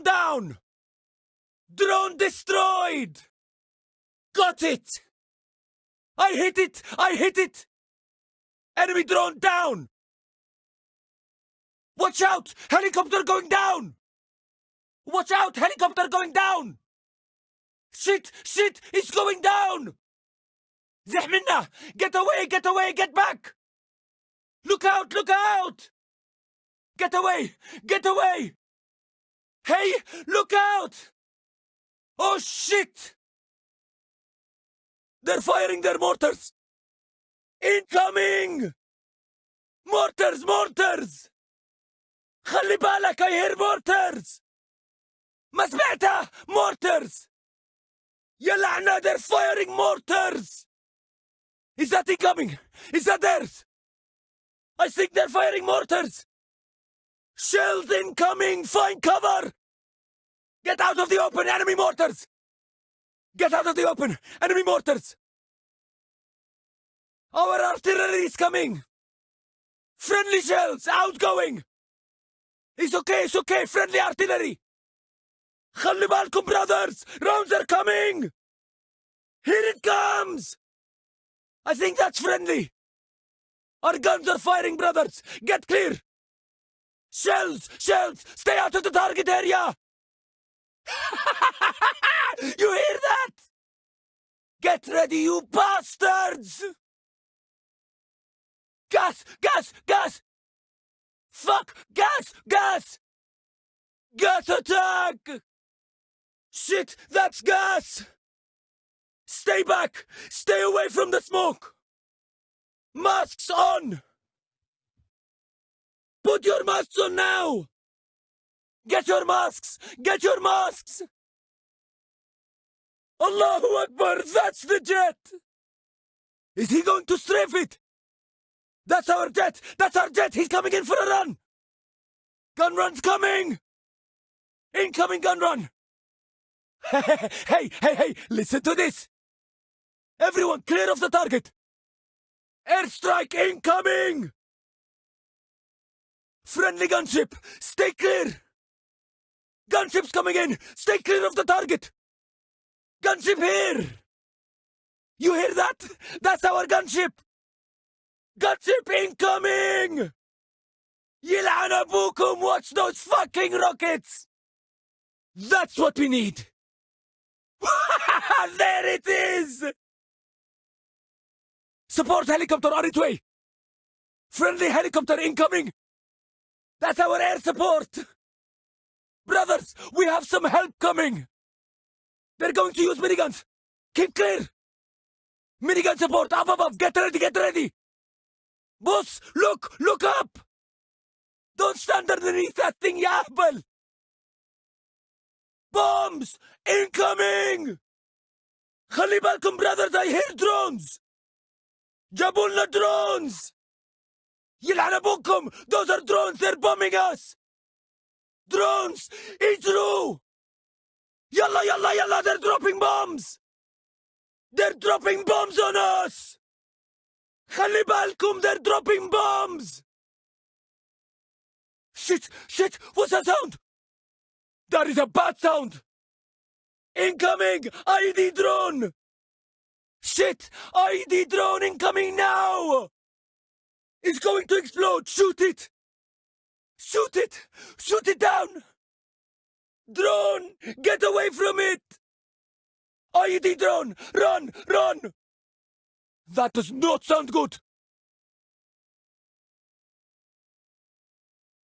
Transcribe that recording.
drone down! Drone destroyed! Got it! I hit it! I hit it! Enemy drone down! Watch out! Helicopter going down! Watch out! Helicopter going down! Shit! Shit! It's going down! زح Get away! Get away! Get back! Look out! Look out! Get away! Get away! Hey! Look out! Oh shit! They're firing their mortars! Incoming! Mortars! Mortars! خلي بالك I hear mortars! ما سمعتها mortars! يا لعنة they're firing mortars! Is that incoming? Is that theirs? I think they're firing mortars! Shells incoming! Find cover! Get out of the open! Enemy mortars! Get out of the open! Enemy mortars! Our artillery is coming! Friendly shells! Outgoing! It's okay, it's okay! Friendly artillery! خلي بالكم brothers! Rounds are coming! Here it comes! I think that's friendly! Our guns are firing, brothers! Get clear! Shells! Shells! Stay out of the target area! you hear that? Get ready, you bastards! Gas! Gas! Gas! Fuck! Gas! Gas! Gas attack! Shit! That's gas! Stay back! Stay away from the smoke! Masks on! Put your masks on now! Get your masks! Get your masks! Allahu Akbar! That's the jet! Is he going to strafe it? That's our jet! That's our jet! He's coming in for a run! Gun run's coming! Incoming gun run! hey, hey, hey! Listen to this! Everyone clear of the target! Airstrike incoming! Friendly gunship! Stay clear! Gunship's coming in! Stay clear of the target! Gunship here! You hear that? That's our gunship! Gunship incoming! يلعن أبوكم! Watch those fucking rockets! That's what we need! there it is! Support helicopter on its way! Friendly helicopter incoming! That's our air support! Brothers, we have some help coming! They're going to use miniguns! Keep clear! Minigun support, up above, get ready, get ready! Boss, look, look up! Don't stand underneath that thing, you! Bombs! Incoming! Khalibalkum brothers, I hear drones! Jabulna drones! Yilhanabukum! Those are drones, they're bombing us! Drones! true Yalla, yalla, yalla, they're dropping bombs! They're dropping bombs on us! Halibalkum, they're dropping bombs! Shit, shit, what's that sound? That is a bad sound! Incoming! IED drone! Shit! IED drone incoming now! It's going to explode! Shoot it! Shoot it! Shoot it down! Drone! Get away from it! IED drone! Run! Run! That does not sound good!